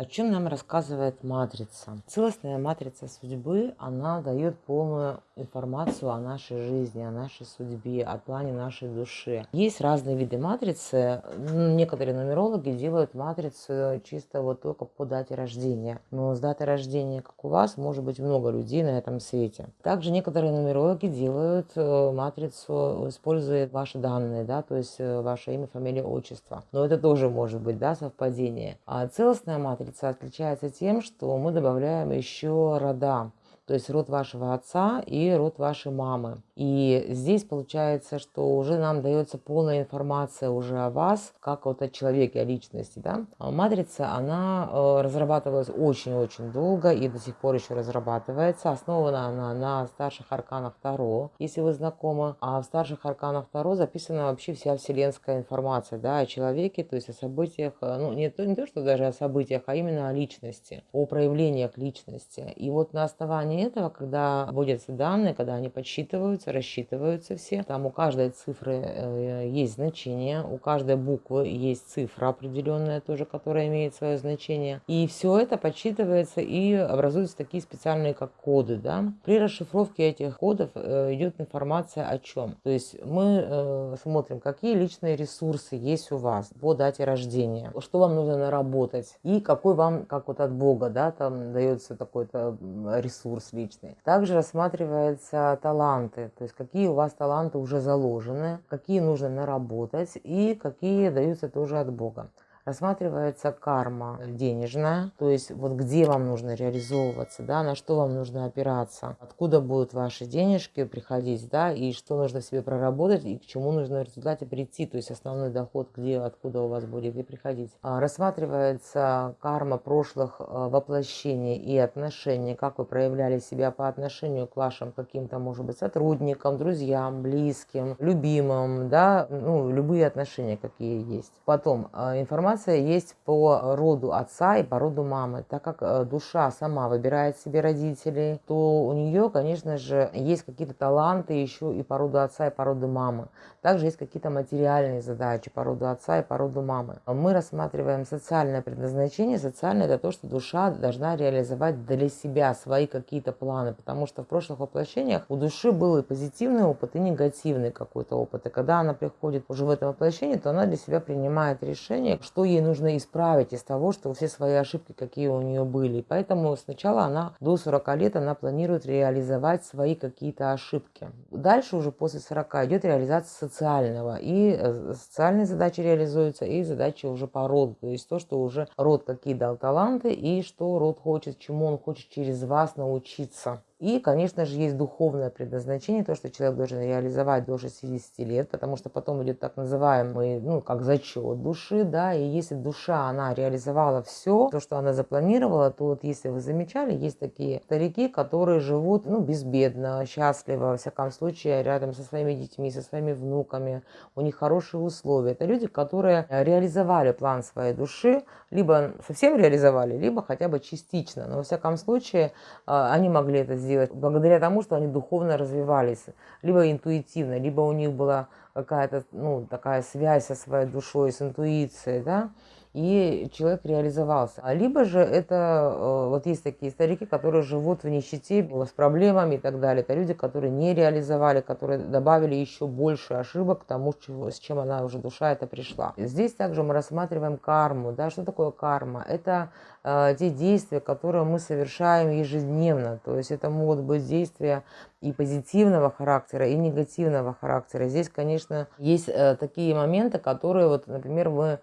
О чем нам рассказывает матрица? Целостная матрица судьбы, она дает полную информацию о нашей жизни, о нашей судьбе, о плане нашей души. Есть разные виды матрицы. Некоторые нумерологи делают матрицу чисто вот только по дате рождения. Но с даты рождения, как у вас, может быть много людей на этом свете. Также некоторые нумерологи делают э, матрицу, используя ваши данные, да, то есть э, ваше имя, фамилия, отчество. Но это тоже может быть, да, совпадение. А целостная матрица матрица отличается тем, что мы добавляем еще рода то есть род вашего отца и род вашей мамы. И здесь получается, что уже нам дается полная информация уже о вас, как вот о человеке, о личности. Да? А матрица, она э, разрабатывалась очень-очень долго и до сих пор еще разрабатывается. Основана она на старших арканах Таро, если вы знакомы. А в старших арканах Таро записана вообще вся вселенская информация да, о человеке, то есть о событиях, э, ну не то, не то, что даже о событиях, а именно о личности, о проявлениях личности. И вот на основании этого, когда вводятся данные, когда они подсчитываются, рассчитываются все, там у каждой цифры э, есть значение, у каждой буквы есть цифра определенная тоже, которая имеет свое значение. И все это подсчитывается и образуются такие специальные как коды. Да? При расшифровке этих кодов э, идет информация о чем. То есть мы э, смотрим, какие личные ресурсы есть у вас по дате рождения, что вам нужно наработать и какой вам, как вот от Бога, да, там дается такой-то ресурс личный. Также рассматриваются таланты, то есть какие у вас таланты уже заложены, какие нужно наработать и какие даются тоже от Бога рассматривается карма денежная, то есть вот где вам нужно реализовываться, да, на что вам нужно опираться, откуда будут ваши денежки приходить, да, и что нужно себе проработать, и к чему нужно в результате прийти, то есть основной доход, где, откуда у вас будет где приходить. А, рассматривается карма прошлых а, воплощений и отношений, как вы проявляли себя по отношению к вашим каким-то, может быть, сотрудникам, друзьям, близким, любимым, да, ну, любые отношения, какие есть. Потом а, информация информация есть по роду отца и по роду мамы. Так как э, душа сама выбирает себе родителей, то у нее, конечно же, есть какие-то таланты еще и по роду отца и по роду мамы. Также есть какие-то материальные задачи по роду отца и по роду мамы. Мы рассматриваем социальное предназначение. Социальное – это то, что душа должна реализовать для себя свои какие-то планы, потому что в прошлых воплощениях у души был и позитивный опыт, и негативный какой-то опыт. И когда она приходит уже в это воплощение, то она для себя принимает решение, что что ей нужно исправить из того, что все свои ошибки, какие у нее были. Поэтому сначала она до 40 лет она планирует реализовать свои какие-то ошибки. Дальше уже после 40 идет реализация социального. И э, социальные задачи реализуются, и задачи уже по роду. То есть то, что уже род какие дал таланты, и что род хочет, чему он хочет через вас научиться. И, конечно же, есть духовное предназначение, то, что человек должен реализовать до 60 лет, потому что потом идет так называемый, ну, как зачет души, да, и если душа, она реализовала все, то, что она запланировала, то вот, если вы замечали, есть такие старики, которые живут, ну, безбедно, счастливо, во всяком случае, рядом со своими детьми, со своими внуками, у них хорошие условия. Это люди, которые реализовали план своей души, либо совсем реализовали, либо хотя бы частично, но, во всяком случае, а, они могли это сделать сделать благодаря тому, что они духовно развивались, либо интуитивно, либо у них была какая-то ну, такая связь со своей душой, с интуицией, да, и человек реализовался. А либо же это, э, вот есть такие старики, которые живут в нищете, с проблемами и так далее. Это люди, которые не реализовали, которые добавили еще больше ошибок к тому, с чем она уже душа это пришла. Здесь также мы рассматриваем карму. Да? Что такое карма? Это э, те действия, которые мы совершаем ежедневно. То есть это могут быть действия и позитивного характера, и негативного характера. Здесь, конечно, есть э, такие моменты, которые, вот, например, мы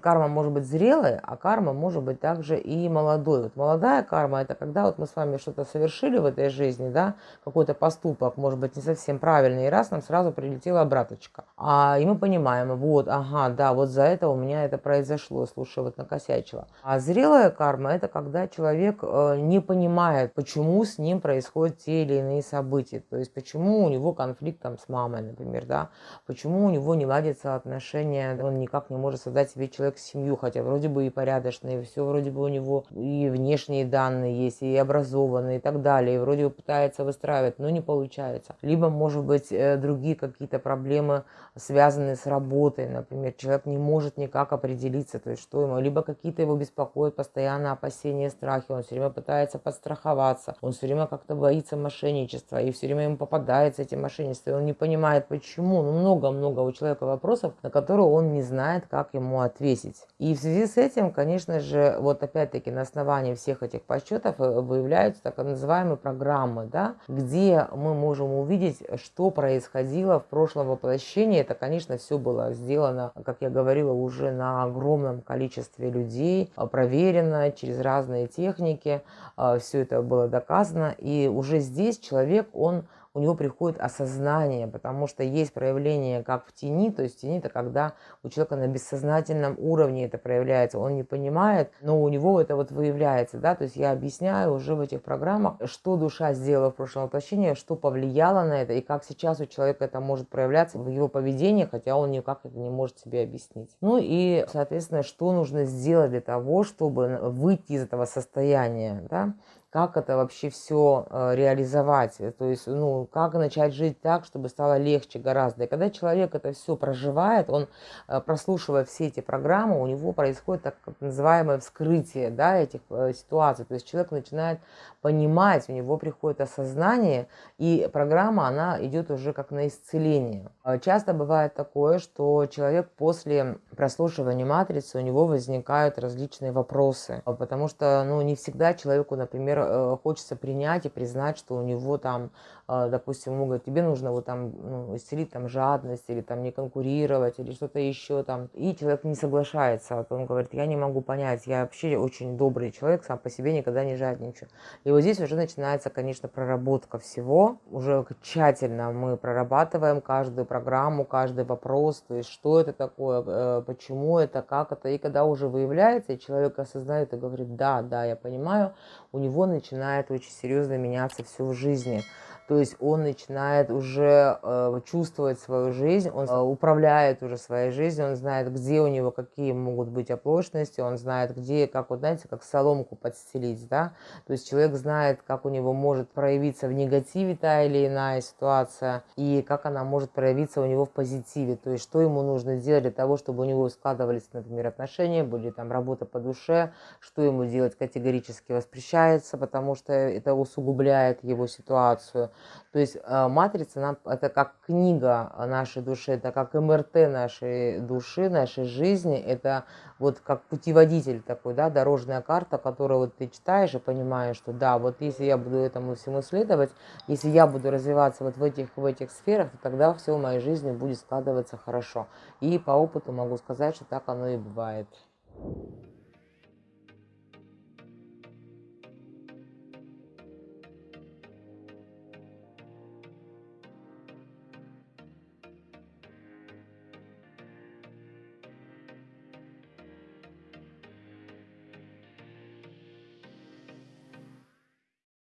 карма может быть зрелая, а карма может быть также и молодой. Вот молодая карма – это когда вот мы с вами что-то совершили в этой жизни, да, какой-то поступок, может быть, не совсем правильный, и раз нам сразу прилетела обраточка. А, и мы понимаем, вот, ага, да, вот за это у меня это произошло, слушай, вот накосячила. А зрелая карма – это когда человек э, не понимает, почему с ним происходят те или иные события, то есть почему у него конфликт там с мамой, например, да, почему у него не ладятся отношения, он никак не может создать себе человек семью, хотя вроде бы и порядочный, и все вроде бы у него и внешние данные есть, и образованный, и так далее, и вроде бы пытается выстраивать, но не получается. Либо, может быть, э, другие какие-то проблемы, связанные с работой, например, человек не может никак определиться, то есть что ему, либо какие-то его беспокоят постоянно опасения, страхи, он все время пытается подстраховаться, он все время как-то боится мошенничества, и все время ему попадается эти мошенничества, и он не понимает, почему, ну, много-много у человека вопросов, на которые он не знает, как ему ответить. И в связи с этим, конечно же, вот опять-таки на основании всех этих подсчетов э, выявляются так называемые программы, да, где мы можем увидеть, что происходило в прошлом воплощении. Это, конечно, все было сделано, как я говорила, уже на огромном количестве людей, э, проверено через разные техники, э, все это было доказано. И уже здесь человек, он у него приходит осознание, потому что есть проявление как в тени, то есть тени это когда у человека на бессознательном уровне это проявляется, он не понимает, но у него это вот выявляется, да, то есть я объясняю уже в этих программах, что душа сделала в прошлом воплощении, что повлияло на это и как сейчас у человека это может проявляться в его поведении, хотя он никак это не может себе объяснить. Ну и, соответственно, что нужно сделать для того, чтобы выйти из этого состояния, да, как это вообще все э, реализовать, э, то есть, ну, как начать жить так, чтобы стало легче гораздо. И когда человек это все проживает, он, э, прослушивая все эти программы, у него происходит так называемое вскрытие, да, этих ситуаций, то есть человек начинает понимать, у него приходит осознание, и программа, она идет уже как на исцеление. Часто бывает такое, что человек после прослушивания матрицы, у него возникают различные вопросы, потому что, ну, не всегда человеку, например, Э, хочется принять и признать, что у него там, э, допустим, ему тебе нужно вот там ну, исцелить там жадность или там не конкурировать или что-то еще там. И человек не соглашается. Он говорит, я не могу понять, я вообще очень добрый человек, сам по себе никогда не жадничаю. И вот здесь уже начинается, конечно, проработка всего. Уже тщательно мы прорабатываем каждую программу, каждый вопрос, то есть что это такое, э, почему это, как это. И когда уже выявляется, человек осознает и говорит, да, да, я понимаю, у него начинает очень серьезно меняться все в жизни. То есть он начинает уже э, чувствовать свою жизнь, он э, управляет уже своей жизнью, он знает, где у него какие могут быть оплошности, он знает, где, как вот знаете, как соломку подстелить, да. То есть человек знает, как у него может проявиться в негативе та или иная ситуация, и как она может проявиться у него в позитиве. То есть что ему нужно делать для того, чтобы у него складывались, например, отношения, были там работа по душе, что ему делать категорически воспрещается, потому что это усугубляет его ситуацию. То есть э, матрица нам это как книга нашей души, это как МРТ нашей души, нашей жизни, это вот как путеводитель такой, да, дорожная карта, которую вот ты читаешь и понимаешь, что да, вот если я буду этому всему следовать, если я буду развиваться вот в этих, в этих сферах, то тогда все в моей жизни будет складываться хорошо. И по опыту могу сказать, что так оно и бывает.